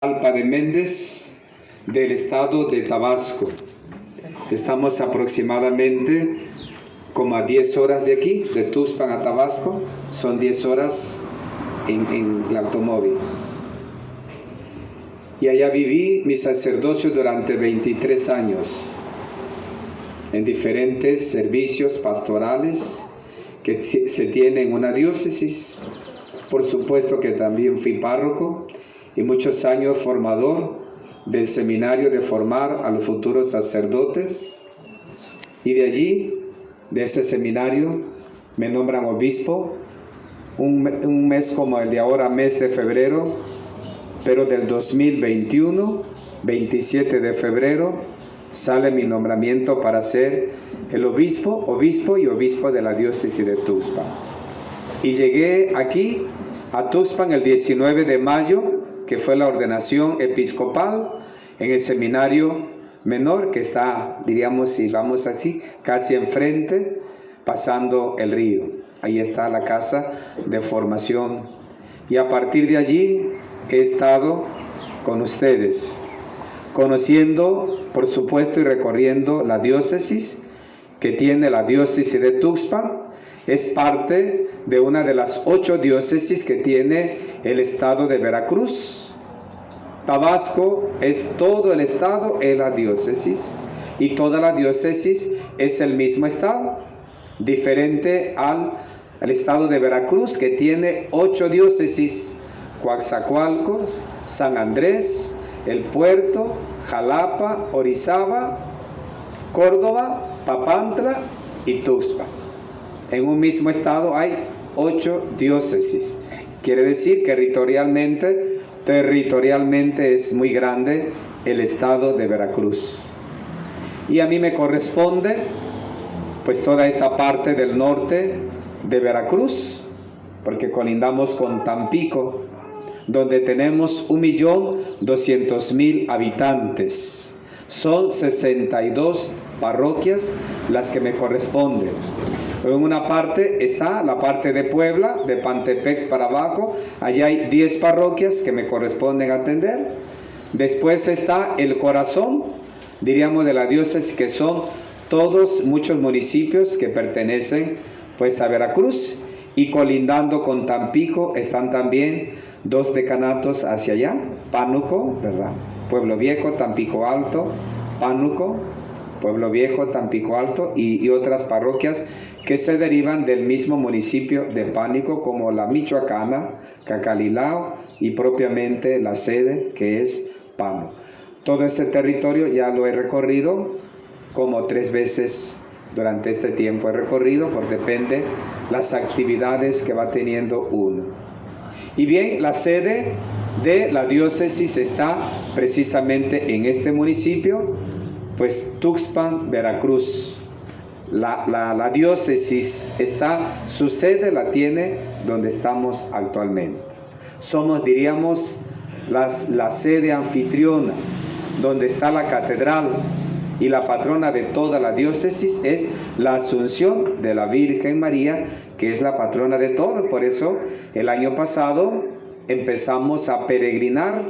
Alpa de Méndez del estado de Tabasco. Estamos aproximadamente como a 10 horas de aquí, de Tuxpan a Tabasco, son 10 horas en, en el automóvil. Y allá viví mi sacerdocio durante 23 años en diferentes servicios pastorales que se tienen en una diócesis. Por supuesto que también fui párroco y muchos años formador del seminario de formar a los futuros sacerdotes. Y de allí, de ese seminario, me nombran obispo un, un mes como el de ahora, mes de febrero, pero del 2021, 27 de febrero, sale mi nombramiento para ser el obispo, obispo y obispo de la diócesis de Tuxpan. Y llegué aquí a Tuxpan el 19 de mayo, que fue la ordenación episcopal en el seminario menor que está, diríamos, si vamos así, casi enfrente, pasando el río. Ahí está la casa de formación. Y a partir de allí he estado con ustedes conociendo, por supuesto, y recorriendo la diócesis que tiene la diócesis de Tuxpan. Es parte de una de las ocho diócesis que tiene el estado de Veracruz. Tabasco es todo el estado, es la diócesis. Y toda la diócesis es el mismo estado, diferente al, al estado de Veracruz que tiene ocho diócesis. Coaxacualcos, San Andrés, el Puerto, Jalapa, Orizaba, Córdoba, Papantla y Tuxpan. En un mismo estado hay ocho diócesis. Quiere decir que territorialmente, territorialmente es muy grande el estado de Veracruz. Y a mí me corresponde pues toda esta parte del norte de Veracruz, porque colindamos con Tampico, donde tenemos 1.200.000 habitantes. Son 62 parroquias las que me corresponden. En una parte está la parte de Puebla, de Pantepec para abajo. Allí hay 10 parroquias que me corresponden atender. Después está el corazón, diríamos, de la diócesis, que son todos, muchos municipios que pertenecen pues a Veracruz. Y colindando con Tampico están también dos decanatos hacia allá, Pánuco, ¿verdad? Pueblo Viejo, Tampico Alto, Pánuco, Pueblo Viejo, Tampico Alto y, otras parroquias que se derivan del mismo municipio de Pánico como la Michoacana, Cacalilao y propiamente la sede que es Pano. Todo ese territorio ya lo he recorrido como tres veces durante este tiempo he recorrido, por depende las actividades que va teniendo uno. Y bien, la sede de la diócesis está precisamente en este municipio, pues Tuxpan, Veracruz. La, la, diócesis está, su sede la tiene donde estamos actualmente. Somos, diríamos, las, la sede anfitriona, donde está la catedral, y la patrona de toda la diócesis es la Asunción de la Virgen María, que es la patrona de todos. Por eso el año pasado empezamos a peregrinar.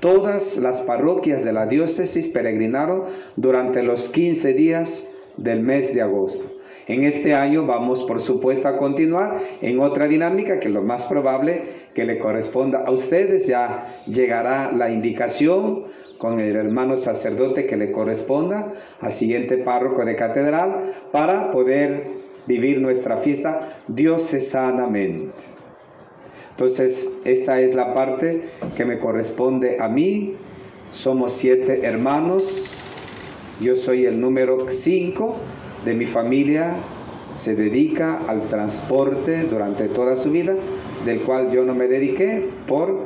Todas las parroquias de la diócesis peregrinaron durante los 15 días del mes de agosto. En este año vamos, por supuesto, a continuar en otra dinámica que lo más probable que le corresponda a ustedes. Ya llegará la indicación con el hermano sacerdote que le corresponda al siguiente párroco de catedral para poder vivir nuestra fiesta diocesanamente. Entonces, esta es la parte que me corresponde a mí. Somos siete hermanos. Yo soy el número cinco de mi familia. Se dedica al transporte durante toda su vida, del cual yo no me dediqué por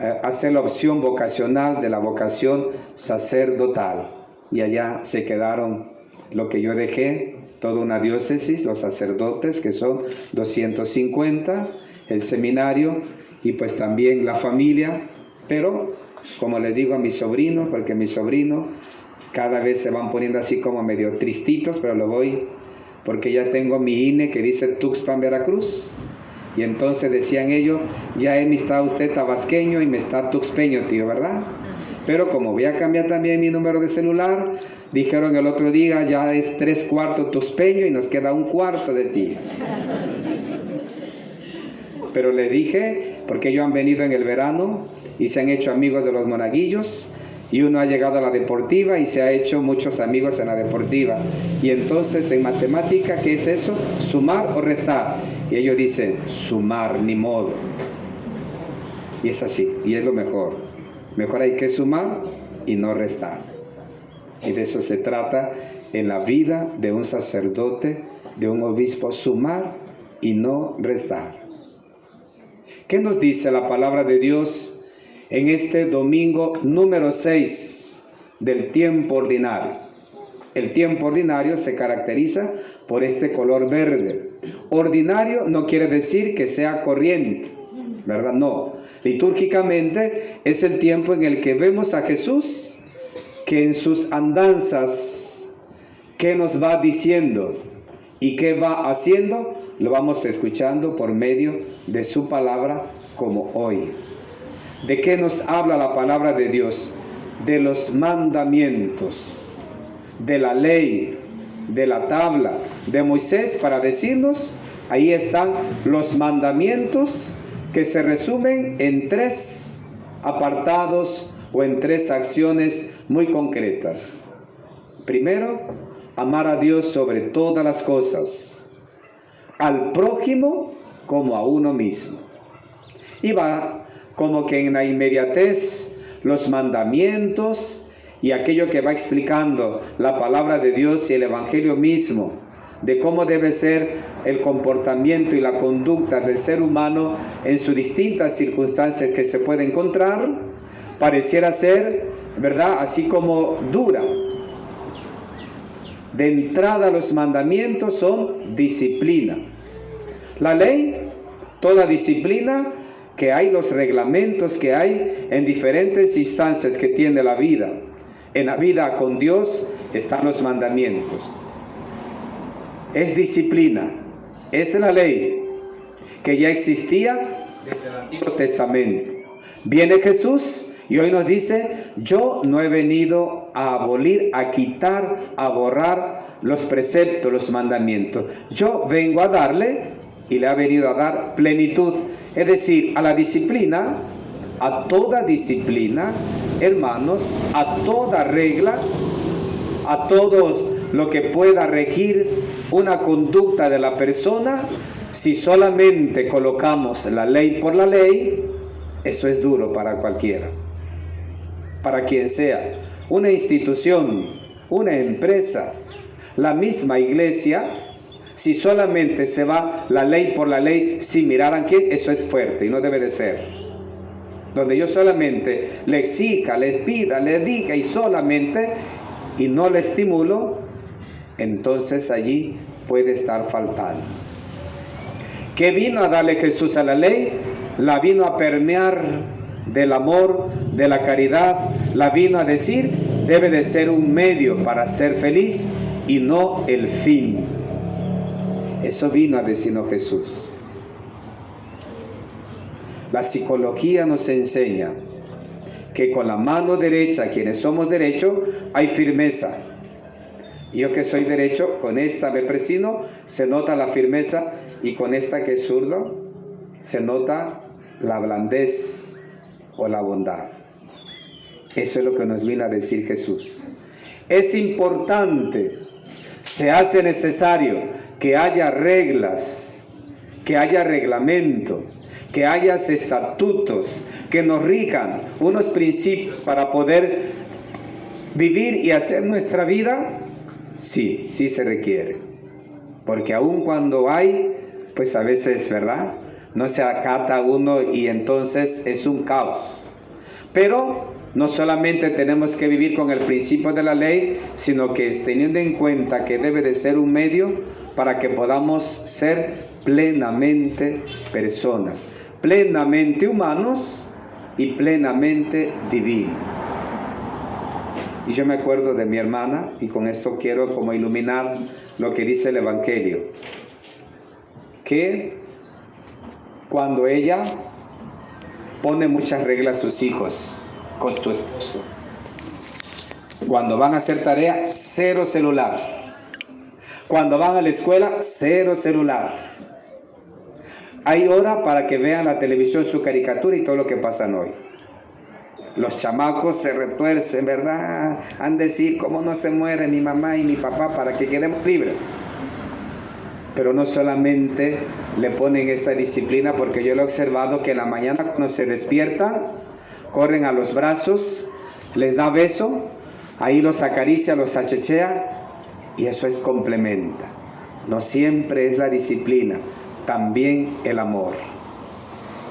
eh, hacer la opción vocacional de la vocación sacerdotal. Y allá se quedaron lo que yo dejé, toda una diócesis, los sacerdotes, que son 250, el seminario y pues también la familia, pero como le digo a mi sobrino, porque mi sobrino cada vez se van poniendo así como medio tristitos, pero lo voy, porque ya tengo mi INE que dice Tuxpan, Veracruz, Y entonces decían ellos, ya me está usted tabasqueño y me está tuxpeño, tío, ¿verdad? Pero como voy a cambiar también mi número de celular, dijeron el otro día, ya es tres cuartos tuxpeño y nos queda un cuarto de ti. Pero le dije, porque ellos han venido en el verano y se han hecho amigos de los monaguillos, y uno ha llegado a la deportiva y se ha hecho muchos amigos en la deportiva. Y entonces en matemática, ¿qué es eso? Sumar o restar. Y ellos dicen, sumar, ni modo. Y es así, y es lo mejor. Mejor hay que sumar y no restar. Y de eso se trata en la vida de un sacerdote, de un obispo, sumar y no restar. ¿Qué nos dice la palabra de Dios en este domingo número 6 del tiempo ordinario. El tiempo ordinario se caracteriza por este color verde. Ordinario no quiere decir que sea corriente, ¿verdad? No. Litúrgicamente es el tiempo en el que vemos a Jesús que en sus andanzas, ¿qué nos va diciendo? ¿Y qué va haciendo? Lo vamos escuchando por medio de su palabra como hoy. ¿De qué nos habla la palabra de Dios? De los mandamientos, de la ley, de la tabla de Moisés para decirnos, ahí están los mandamientos que se resumen en tres apartados o en tres acciones muy concretas. Primero, amar a Dios sobre todas las cosas, al prójimo como a uno mismo. Y va como que en la inmediatez los mandamientos y aquello que va explicando la palabra de Dios y el Evangelio mismo, de cómo debe ser el comportamiento y la conducta del ser humano en sus distintas circunstancias que se puede encontrar, pareciera ser, ¿verdad? Así como dura. De entrada los mandamientos son disciplina. La ley, toda disciplina que hay los reglamentos que hay en diferentes instancias que tiene la vida. En la vida con Dios están los mandamientos. Es disciplina, es la ley que ya existía desde el Antiguo Testamento. Viene Jesús y hoy nos dice, yo no he venido a abolir, a quitar, a borrar los preceptos, los mandamientos. Yo vengo a darle y le ha venido a dar plenitud es decir, a la disciplina, a toda disciplina, hermanos, a toda regla, a todo lo que pueda regir una conducta de la persona, si solamente colocamos la ley por la ley, eso es duro para cualquiera, para quien sea, una institución, una empresa, la misma iglesia, si solamente se va la ley por la ley sin mirar a quién, eso es fuerte y no debe de ser. Donde yo solamente le exija, le pida, le diga y solamente y no le estimulo, entonces allí puede estar faltando. ¿Qué vino a darle Jesús a la ley? La vino a permear del amor, de la caridad, la vino a decir, debe de ser un medio para ser feliz y no el fin. Eso vino a decirnos Jesús. La psicología nos enseña que con la mano derecha, quienes somos derechos, hay firmeza. Yo que soy derecho, con esta me presino, se nota la firmeza y con esta que es zurdo, se nota la blandez o la bondad. Eso es lo que nos vino a decir Jesús. Es importante, se hace necesario que haya reglas, que haya reglamentos, que haya estatutos que nos rijan unos principios para poder vivir y hacer nuestra vida, sí, sí se requiere. Porque aun cuando hay, pues a veces, ¿verdad? No se acata uno y entonces es un caos. Pero no solamente tenemos que vivir con el principio de la ley, sino que teniendo en cuenta que debe de ser un medio para que podamos ser plenamente personas, plenamente humanos y plenamente divinos. Y yo me acuerdo de mi hermana, y con esto quiero como iluminar lo que dice el Evangelio, que cuando ella pone muchas reglas a sus hijos con su esposo. Cuando van a hacer tarea, cero celular. Cuando van a la escuela, cero celular. Hay hora para que vean la televisión, su caricatura y todo lo que pasa hoy. Los chamacos se retuercen, ¿verdad? Han de decir cómo no se muere mi mamá y mi papá para que quedemos libres. Pero no solamente le ponen esa disciplina, porque yo lo he observado que en la mañana cuando se despiertan, corren a los brazos, les da beso, ahí los acaricia, los achechea, y eso es complementa. No siempre es la disciplina, también el amor.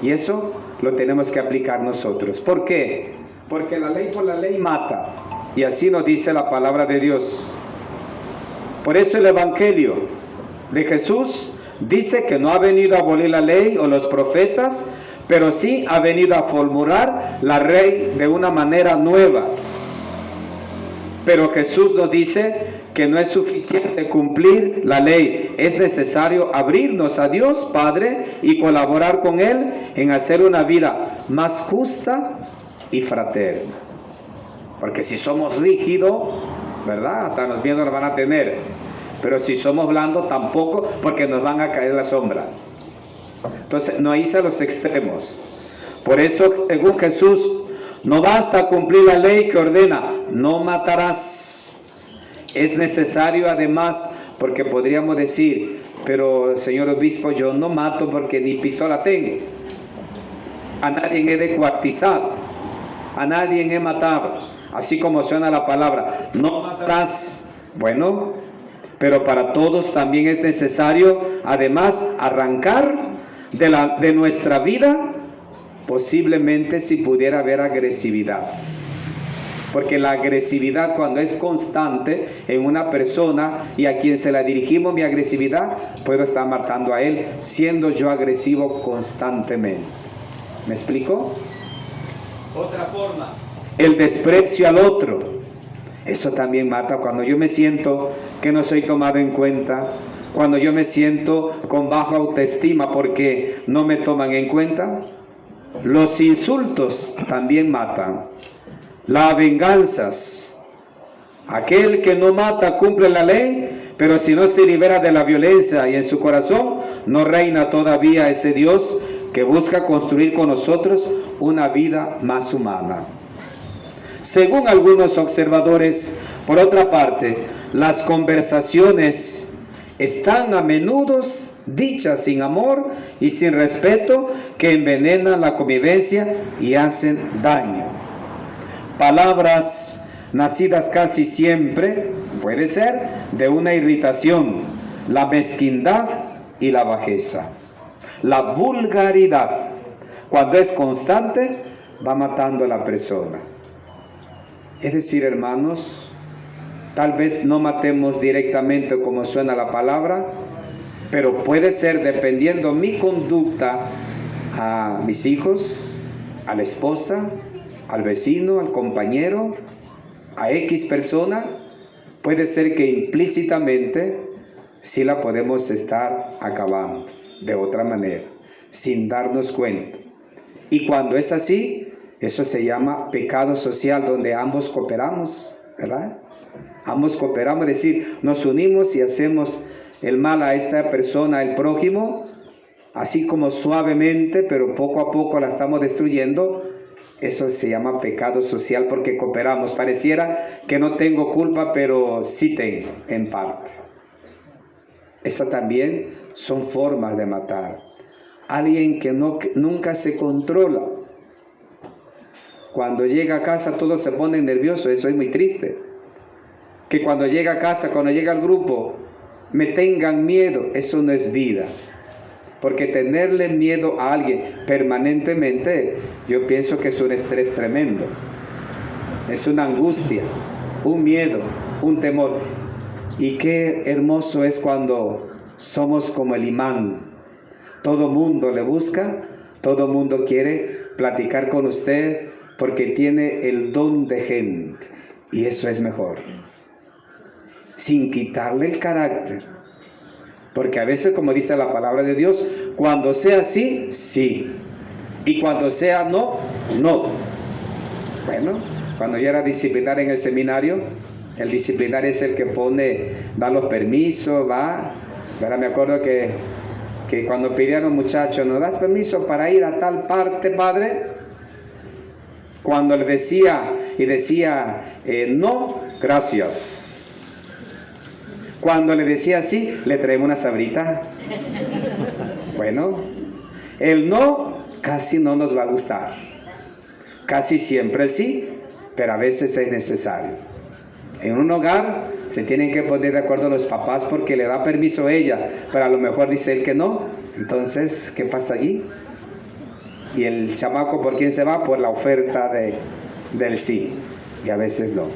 Y eso lo tenemos que aplicar nosotros. ¿Por qué? Porque la ley por la ley mata. Y así nos dice la palabra de Dios. Por eso el Evangelio de Jesús dice que no ha venido a abolir la ley o los profetas, pero sí ha venido a formular la ley de una manera nueva. Pero Jesús nos dice que no es suficiente cumplir la ley, es necesario abrirnos a Dios Padre y colaborar con Él en hacer una vida más justa y fraterna. Porque si somos rígidos, ¿verdad? Hasta los miedos nos van a tener. Pero si somos blandos, tampoco, porque nos van a caer la sombra. Entonces, no hice los extremos. Por eso, según Jesús, no basta cumplir la ley que ordena, no matarás es necesario además, porque podríamos decir, pero señor obispo, yo no mato porque ni pistola tengo. A nadie he descuartizado, a nadie he matado, así como suena la palabra, no matarás. Bueno, pero para todos también es necesario además arrancar de, la, de nuestra vida, posiblemente si pudiera haber agresividad. Porque la agresividad cuando es constante en una persona y a quien se la dirigimos mi agresividad, puedo estar matando a él siendo yo agresivo constantemente. ¿Me explico? Otra forma. El desprecio al otro. Eso también mata cuando yo me siento que no soy tomado en cuenta, cuando yo me siento con baja autoestima porque no me toman en cuenta. Los insultos también matan las venganzas. Aquel que no mata cumple la ley, pero si no se libera de la violencia y en su corazón no reina todavía ese Dios que busca construir con nosotros una vida más humana. Según algunos observadores, por otra parte, las conversaciones están a menudo dichas sin amor y sin respeto que envenenan la convivencia y hacen daño palabras nacidas casi siempre, puede ser, de una irritación, la mezquindad y la bajeza. La vulgaridad, cuando es constante, va matando a la persona. Es decir, hermanos, tal vez no matemos directamente como suena la palabra, pero puede ser dependiendo mi conducta a mis hijos, a la esposa, al vecino, al compañero, a X persona, puede ser que implícitamente sí la podemos estar acabando de otra manera, sin darnos cuenta. Y cuando es así, eso se llama pecado social, donde ambos cooperamos, ¿verdad? Ambos cooperamos, es decir, nos unimos y hacemos el mal a esta persona, el prójimo, así como suavemente, pero poco a poco la estamos destruyendo, eso se llama pecado social porque cooperamos. Pareciera que no tengo culpa, pero sí tengo en parte. Esas también son formas de matar. Alguien que no, nunca se controla. Cuando llega a casa todos se ponen nerviosos, eso es muy triste. Que cuando llega a casa, cuando llega al grupo, me tengan miedo, eso no es vida. Porque tenerle miedo a alguien permanentemente, yo pienso que es un estrés tremendo. Es una angustia, un miedo, un temor. Y qué hermoso es cuando somos como el imán. Todo mundo le busca, todo mundo quiere platicar con usted porque tiene el don de gente. Y eso es mejor. Sin quitarle el carácter porque a veces, como dice la palabra de Dios, Cuando sea sí, sí. Y cuando sea no, no. Bueno, cuando yo era disciplinar en el seminario, el disciplinar es el que pone, da los permisos, va. Ahora me acuerdo que, que cuando pidieron muchachos, ¿nos das permiso para ir a tal parte, padre? Cuando le decía y decía eh, no, gracias. Cuando le decía sí, le traemos una sabrita. Bueno, el no casi no nos va a gustar. Casi siempre sí, pero a veces es necesario. En un hogar se tienen que poner de acuerdo los papás porque le da permiso a ella, pero a lo mejor dice él que no. Entonces, ¿qué pasa allí? Y el chamaco, ¿por quién se va? Por la oferta de, del sí. Y a veces no.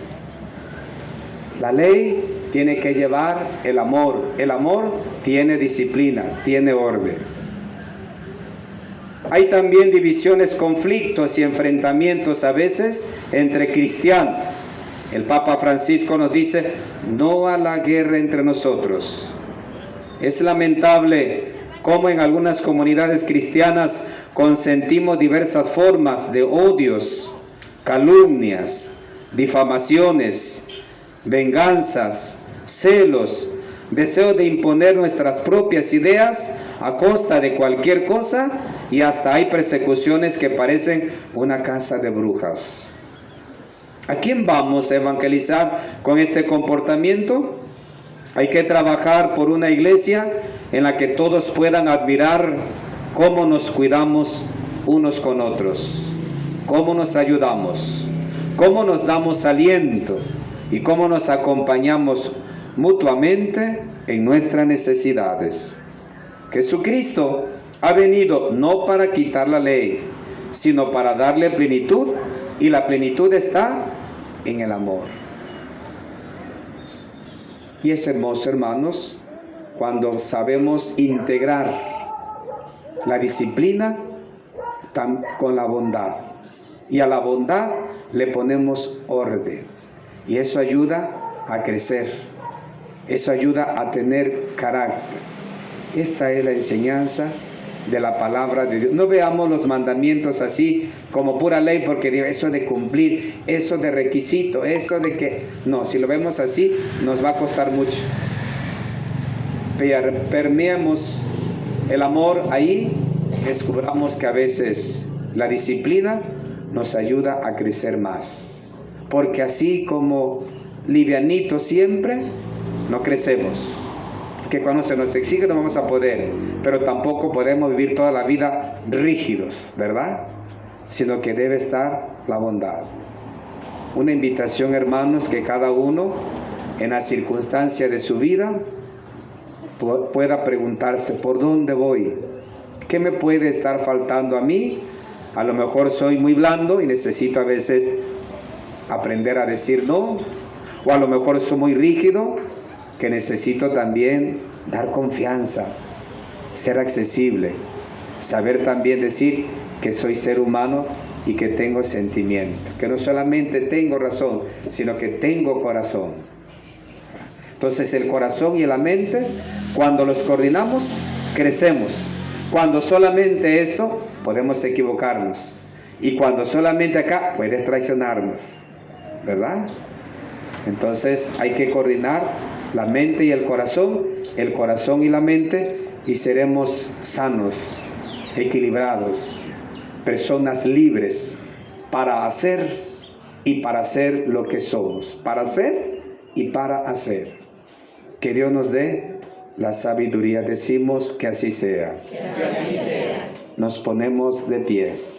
La ley tiene que llevar el amor. El amor tiene disciplina, tiene orden. Hay también divisiones, conflictos y enfrentamientos a veces entre cristianos. El Papa Francisco nos dice, no a la guerra entre nosotros. Es lamentable cómo en algunas comunidades cristianas consentimos diversas formas de odios, calumnias, difamaciones, venganzas, celos, deseo de imponer nuestras propias ideas a costa de cualquier cosa y hasta hay persecuciones que parecen una casa de brujas. ¿A quién vamos a evangelizar con este comportamiento? Hay que trabajar por una iglesia en la que todos puedan admirar cómo nos cuidamos unos con otros, cómo nos ayudamos, cómo nos damos aliento y cómo nos acompañamos mutuamente en nuestras necesidades. Jesucristo ha venido no para quitar la ley, sino para darle plenitud y la plenitud está en el amor. Y es hermoso, hermanos, cuando sabemos integrar la disciplina con la bondad. Y a la bondad le ponemos orden. Y eso ayuda a crecer. Eso ayuda a tener carácter. Esta es la enseñanza de la palabra de Dios. No veamos los mandamientos así como pura ley, porque eso de cumplir, eso de requisito, eso de que... No, si lo vemos así, nos va a costar mucho. Permeamos el amor ahí, descubramos que a veces la disciplina nos ayuda a crecer más. Porque así como livianito siempre, no crecemos que cuando se nos exige no vamos a poder, pero tampoco podemos vivir toda la vida rígidos, ¿verdad? Sino que debe estar la bondad. Una invitación, hermanos, que cada uno en la circunstancia de su vida pueda preguntarse, ¿por dónde voy? ¿Qué me puede estar faltando a mí? A lo mejor soy muy blando y necesito a veces aprender a decir no, o a lo mejor soy muy rígido que necesito también dar confianza, ser accesible, saber también decir que soy ser humano y que tengo sentimiento, que no solamente tengo razón, sino que tengo corazón. Entonces el corazón y la mente, cuando los coordinamos, crecemos. Cuando solamente esto, podemos equivocarnos. Y cuando solamente acá, puedes traicionarnos. ¿Verdad? Entonces hay que coordinar la mente y el corazón, el corazón y la mente, y seremos sanos, equilibrados, personas libres para hacer y para hacer lo que somos, para hacer y para hacer. Que Dios nos dé la sabiduría, decimos que así sea. Nos ponemos de pies.